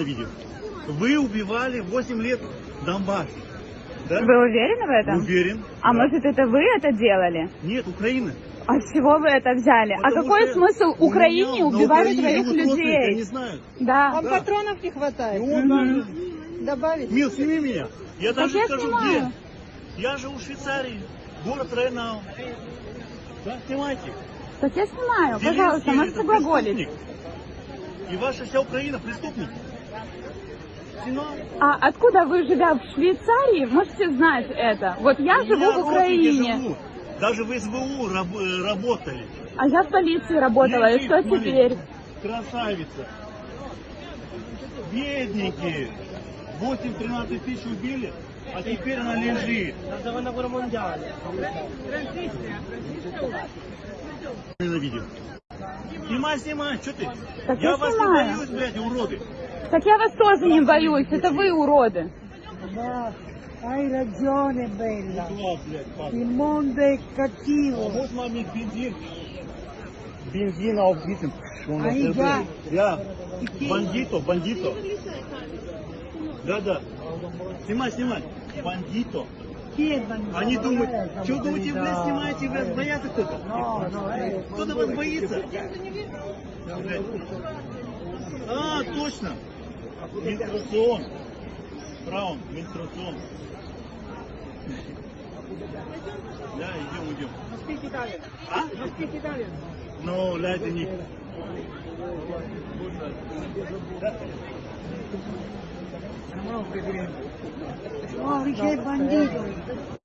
ненавидим. Вы убивали 8 лет Донбасс. Да? Вы уверены в этом? Уверен. А Да. может это вы это делали? Нет, Украина. А с чего вы это взяли? а Потому какой что смысл Украине убивать своих людей? Они знают. Да. Вам Да. патронов не хватает? И он даже- Добавить? Мил, сними меня. Я даже я скажу снимаю. где. Я живу в Швейцарии. Город Рейнау. Да, снимайте. Так я снимаю, Зеленский пожалуйста, можете глаголить. И ваша вся Украина преступник. Снимай. А откуда вы, живя в Швейцарии, можете знать это? Вот я живу в Украине, живут. Даже в СБУ раб- э, работали. а я в полиции работала, и Лежит что маленький. теперь? Красавица. Бедненькие. 8-13 тысяч убили, а теперь она лежит. Ненавидим. Снимай, снимай, что ты? Так я я вас снимаю. не боюсь, блядь, уроды. Так я вас тоже не боюсь, это вы уроды. Да, hai ragione bella. Il mondo è cattivo. Вот маме бензин. Бензин aufbieten. Das да. Ja. Бандито, бандито. Да, да. Снимай, снимай. Бандито. Они думают, что думаете, да. блядь, снимаете, блядь, боятся кто-то? Кто-то вас боится? А, точно. Менструацион. Фраун, менструацион. Да, идем, идем. А? Ну, leider nicht. और ये बंदी